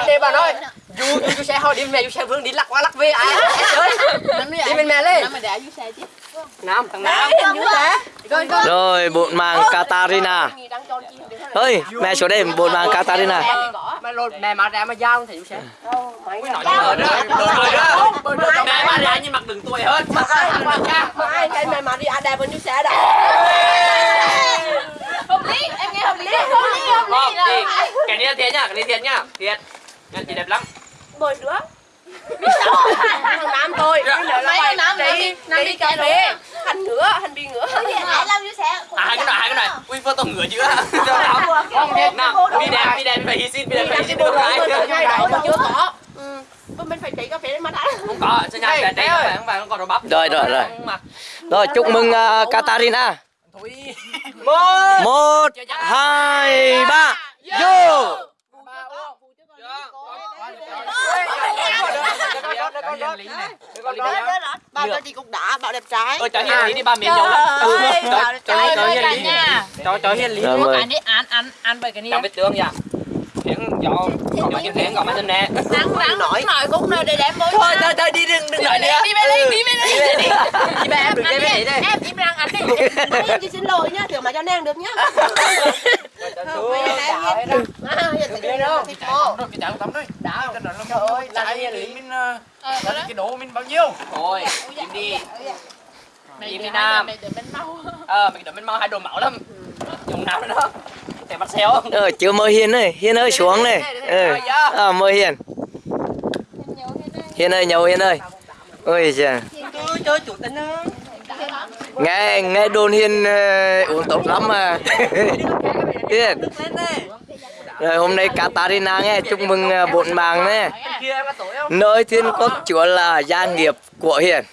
anh đây bà nói du du xe hồi đi mẹ du xe vương đi lắc qua lắc về ai chơi. Đi bên mẹ lên. nam thằng nam. Rồi rồi. Rồi bột màng Katarina. Ơi, mẹ xuống đây bột màng Katarina. mẹ lột mẹ mà ra mà giao thì du xe. Nói rồi. đó rồi đó mẹ mà ra nhưng mặt đừng tuổi hơn. Mà ai cái mẹ mà đi ăn đẹp hơn du xe đó Hợp lý, em nghe hợp lý. Hợp lý, hợp lý. Thì cái này là thiệt nhá cái này thiệt nhá thiệt Nha, chị đẹp lắm. Bồi nữa. Thằng nam tôi nữa là Mấy phải nam nam đi đi, nam đi cà phê. hành ngửa hành bị ngửa à hai cái này hai cái này. Ui phơ tông ngửa chưa không nào. Đi đẹp đi đẹp phải hy sinh đi đẹp phải hy sinh được rồi cái. Chưa có ừ. Bên mình phải chạy cà phê để mà đã. Không có cho nhau đẹp đấy không phải không còn đồ bắp. Rồi, rồi, rồi. Mặt. Rồi chúc mừng Katarina. một Một, hai, ba, vô. Bảo cho chị cũng đã bảo đẹp trai. Ơi cho hiền lý đi ba miếng dầu ơi, cho cho hiền lý nha. cho cho hiền lý. Ăn đi, ăn ăn ăn bởi cái này. trong vết tương dạ khiến do do những khiến còn anh nè. Rắn rắn nói nói cũng nơi để đem môi. thôi thôi thôi đi đừng đừng nói nữa. Đi bên đây, đi bên đây. đi đi. Bé em đừng đi bên đây Em im lặng ăn đi. em chị xin lỗi nhá thử mà cho nàng được nhá. Em à tắm đấy đã trời ơi là hiền lý mình cái độ mình bao nhiêu? Thôi im đi. im đi nam. Mày đừng bên mau. ờ mình đợi mình mau hai đồ máu lắm. Dùng nào nữa để bắt xéo Rồi chưa mời Hiền ơi, Hiền ơi xuống này. Ừ. À, mời Hiền. Hiền ơi, nhậu Hiền ơi. Ôi chơi chủ ơi Nghe nghe đồn Hiền ờ, uống tốt lắm mà. Hiền. Rồi hôm nay Katarina nghe chúc mừng ờ, có tuổi không Nơi thiên quốc chúa là gia nghiệp của Hiền.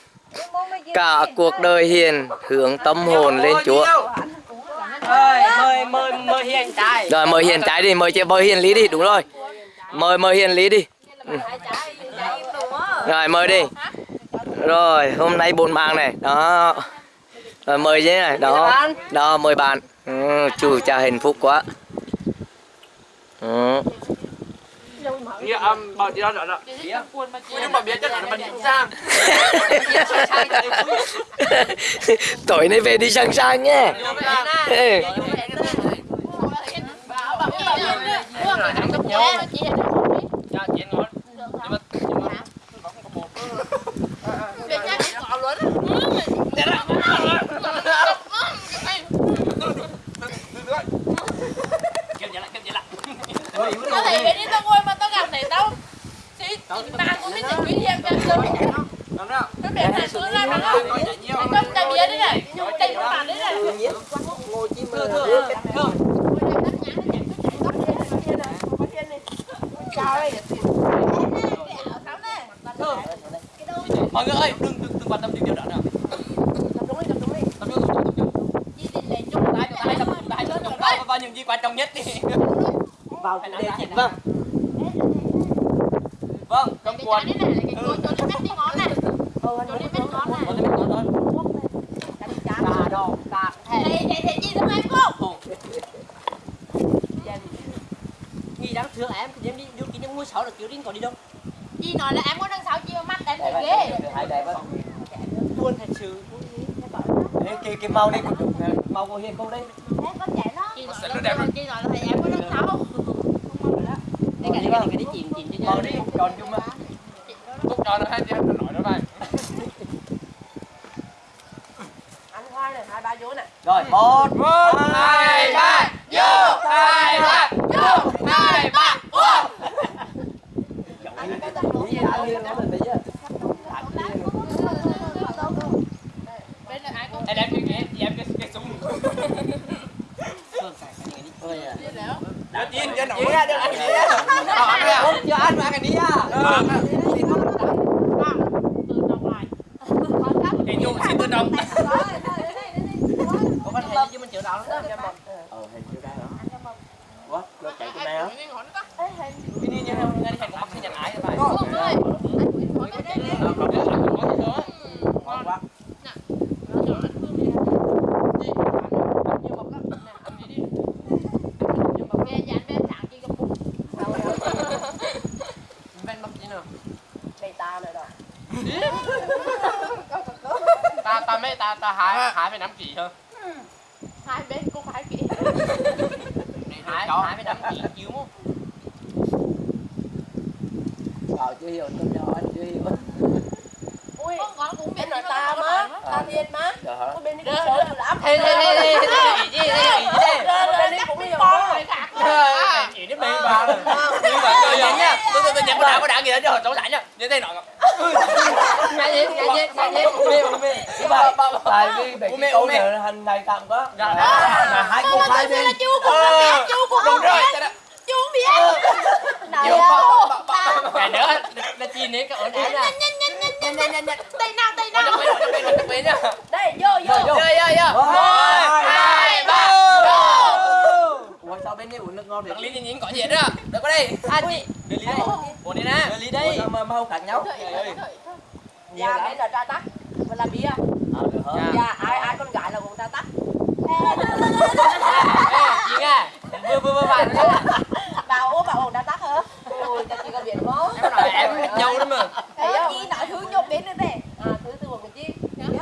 Cả cuộc đời Hiền hướng tâm hồn lên Chúa. Ơi mời mời mời hiền trai Rồi mời Hiền trái đi, mời chị mời Hiền Lý đi, đúng rồi. Mời mời Hiền Lý đi. Ừ. Rồi mời đi. Rồi hôm nay bộn màng này, đó. Rồi mời chứ này, đó. Đó mời bạn. Ừ, chủ cha hạnh phúc quá. Ừ. Dạ, um, bảo chị đó rồi Ui, nhưng mà biết chắc là mình sang Tối nay về đi sang sang nhé. Ừ. Dạ, chị ăn ngon Nhưng mà, nhưng mà thì cũng biết tình quý hiệp cho sớm Đúng không? Nó biển này xuống ra nó không Anh không tay đấy này Tay của bạn đấy này ngồi chim mơ Mọi người ơi, đừng, đừng, đừng quan tâm đến điều đó nào. Tập trung, tập trung Chúng tập trung tập trung tập trung, chúng ta hãy tập trung vào, vào những gì quan trọng nhất đi vào chủ đề chính vâng Vâng, này, cái cối cho nó mét đi ngón này. Cho nó mét ngón này. Có thể mình nói thôi cà đỏ cà Thầy, thầy, thầy chị thương em không? nghi đáng thương em em đi kỷ niệm mua sáu là kiểu riêng còn đi đâu? Chị nói là em có đằng sau chị mà mắt em thấy ghê. buồn thật sự. Ê, cái cái màu này cũng được màu của hiền không đây. Chị nói là, chị nói là thầy em có đằng cái này cái đi chìm chìm cho màu đi còn chung mà Cúc nó hai tiếng, nó nói nó vậy ăn hoa này hai ba vô này rồi một Một, hai, ba, vô, hai, ba, vô, hai, ba, vô Bên này ai cũng Em đem cái ghế, em cái, cái súng Đưa tin cho nổi ra, đưa ăn gì á Ờ, ăn đi à cho ăn ăn cái đi à Ờ, từ đồng ngoài cái nụ xin tự động có phát hiện chứ mình chịu đạo lắm đó em một ờ hình chịu đạo đó. Quá lo chạy tụi này á Cái đi nha, ngay đi hành có bắt cái nhận ái rồi bài Không? ơi. Ờ, còn cái ăn có gì nữa ngon quá Về dán bên sáng chị gặp bụng ta ta mấy ta ta hái hái phải nắm kỹ hơn hai bên cũng phải kỹ hái hái phải nắm kỹ chiếu không Ờ, chưa hiểu, tôi nhỏ anh chưa hiểu. ui con con cũng biết bên nội nó ta má ta thiên má Dạ có bên đi cũng sớm lắm thế thế thế thế thế gì thế gì thế bên đi cũng nhiều con khác đến bên ba rồi đi vào chơi nha tôi tôi tôi nhắn có đá có đá gì đó cho cháu giải nha như thế nọ nghe gì nghe gì nghe gì mê mê bài, tại vì Ủa cái mẹ, câu này hành này tạm quá. Dạ. Hai cô mà hai tôi bên. là chú cũng Ờ, biết chú cũng đúng rồi chú không biết. Đâu. cái nữa là chi cái ổn đá nha nhanh nhanh nhanh nhanh nhanh nhanh nhanh. Tay nào tay nào. bên, bên, bên đây vô vô. Vô. Chơi, chơi. Một, hai, ba, Ủa sao bên đây uống nước ngon Thằng Lý nhìn có gì đó. Đợi qua đây. À chị. Đưa Lý đây. Ủa đi nè. Đưa Lý sao mà mau khác nhau? nhà bên là tra tắc và là bia À, được hả? Dạ. nhà ai ai con gái là cũng tra tắc Ê, chị nghe. Vừa vừa vừa phải nữa. bảo ố bảo ổng tra tắc hả ôi chị có biết không Em nói em nhau đó mà. thấy không chi nói hướng vô bên nữa đây à thứ từ một cái chi Rồi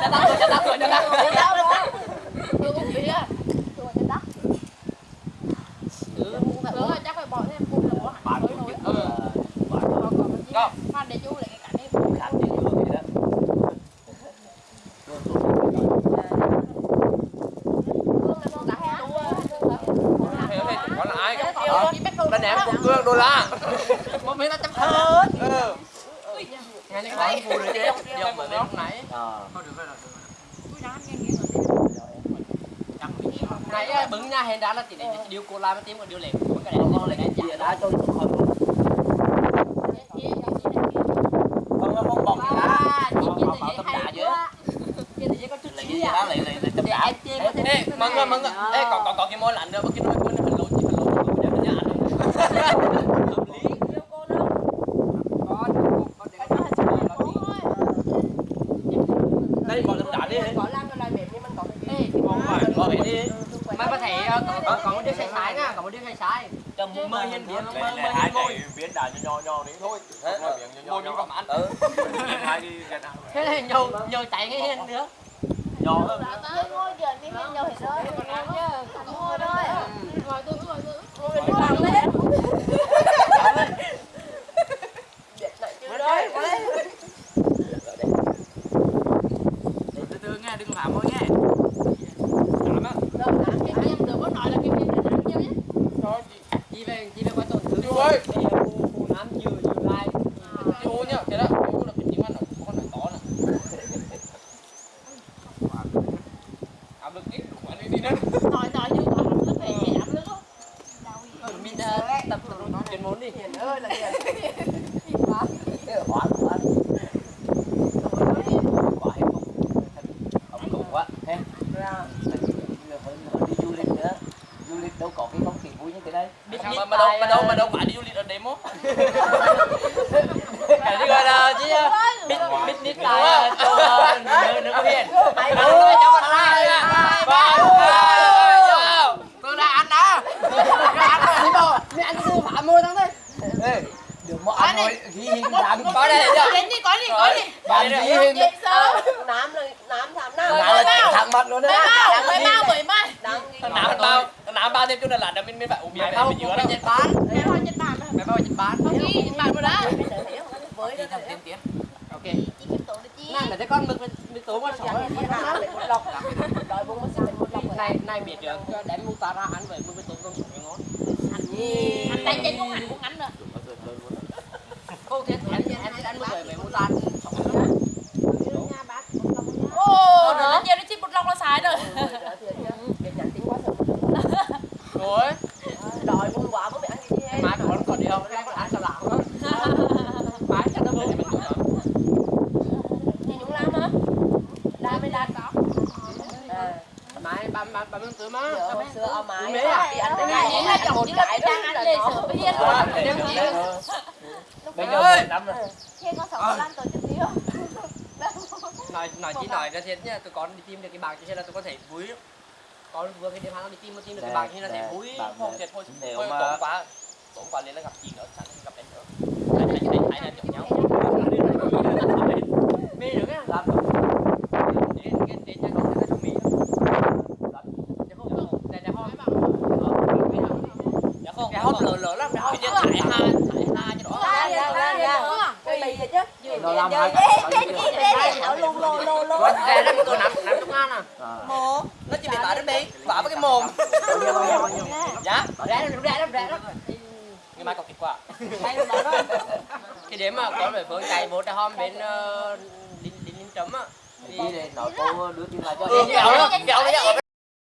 cho tao, cho tao, rồi cho tao. Thấy đâu đó tôi cũng biết từ một cái tắc rồi chắc phải bỏ thêm cùng là bỏ hẳn mới nổi Ừ. Go. Phan để chú lại cái cảnh đi Khác gì chưa vậy đó. Hiểu thì có là ai? Đánh Đánh em cũng cương đô la. Một miếng ta chấm hết. Ừ. Nghe những cái vui rồi chứ. Đi ông ở bên lúc nãy. Ờ. Nãy bứng nha hèn đã là chỉ để điều cô la mới tím còn điều. Còn cái này con lại Địa đá cho khỏi. Không, không, không bọc gì cả. Lấy cái gì đó, lấy- lấy- lấy tấm đá. Ê, mừng rồi, mừng rồi. Ê, còn còn còn cái môi lạnh nữa, cái môi môi nó hình lộn, chỉ hình lộn, để nó nhả luôn. Hợp lý. Đây, bỏ tấm đá đi. có lan cái loại mềm nhưng mình có cái Ê, thì Không phải, bỏ về đi. Mà có thể ờ, còn còn còn một đứa sai sai nha, còn một đứa sai sai. Trong mơ hiên biến, mơ mơ hiên môi. biến đá nho nho đấy thôi miếng nho còn ăn. Ừ. hai đi gần ăn Thế này nhâu nhâu chạy cái hiên nữa. Nhỏ hơn. ngồi tôi ngồi tôi biết này chưa đấy có đấy Từ từ nghe, đừng làm môi nghe. đâu nè Cái em được có nói là cái viên để đánh nhau nhé Chị về, chị về qua tổn thương. chú ơi Bây giờ phu phu nám chưa chưa lai. chú nhá cái đó chú là cái tiếng ăn ở con này to này áp lực ít của anh đi nữa Nói nói như quả hẳn nước về chị ấm nước không Mình ờ, tập chuyên môn đi. hiền ơi là hiền Cái quá. Thế. ra Giờ phải phải đi du lịch nữa. Du lịch đâu có cái không khí vui như thế đây. Biết mà mà đâu mà đâu mà đâu phải đi du lịch ở đấy mốt. Cái gì gọi là chứ biết biết biết tài cho nơi nơi có hiền. mày Đâu có cho một hai ba Tôi đã ăn đó. Ăn rồi đi bộ. Mẹ ăn sư phạm mua thắng Ê, đừng mà ăn rồi ghi hình đám Có đây chưa? Đến đi có đi có đi. đám ghi hình. sớm nám là nám thảm nam đám là thẳng mặt luôn đấy. mau mới mau mới mai nào bao nào bao thêm chút là là mình mình phải uống bia mình giữa đó. Nhật Bản. Mẹ hoa Nhật Bản Mẹ bao Nhật Bản. Không đi Nhật Bản. Rồi đó với Đi đó thằng tiên tiến. Ok. Được Này là cái con mực mực tố con sỏi. một lọc. Đòi bông nó sẽ một lọc Này này biết được đem mua ta ra ăn về mực tố con sỏi ngon. Anh tay chân cũng hẳn cũng ngắn rồi Cô thiết em em thích ăn mực về về mua ta. nha bác Ồ, rồi nó nhiều nó chỉ một lòng là sai rồi việc nhận tiếng quá sợ Rồi. đòi bông quả mới bị ăn cái gì hết Má còn còn đi không? Cái con ăn cả lão đó. Má chắc nó mình mình nhà chúng làm hả làm mới làm có Má ba mươi tứ má. Xưa ông mái Mẹ à? đi ăn cái Nhà này nhé là chồng chỉ là đang ăn lê sữa với rồi bây giờ năm rồi nói nói chỉ nói ra thiệt nha tụi con đi tìm được cái bảng cho nên là tụi con thấy vui con vừa cái đêm hàng đi tìm mà tìm được cái bảng như là thấy vui không thiệt thôi nếu mà tốn quá tốn quá lên là gặp chị nữa chẳng gặp em nữa hai hai hai là chồng nhau luôn luôn luôn luôn. cái đó tôi nằm nằm trong ăn à. Một. Nó chỉ bị tải đến đi vả với cái mồm. Dạ rẻ lắm rẻ lắm rẻ lắm. Ngày mai còn kịp quá. Cái điểm mà có lời phương chạy bộ tra hôm bên đinh đinh đinh trấm á. Đi để nói cô đưa tiền lại cho đó kẹo đó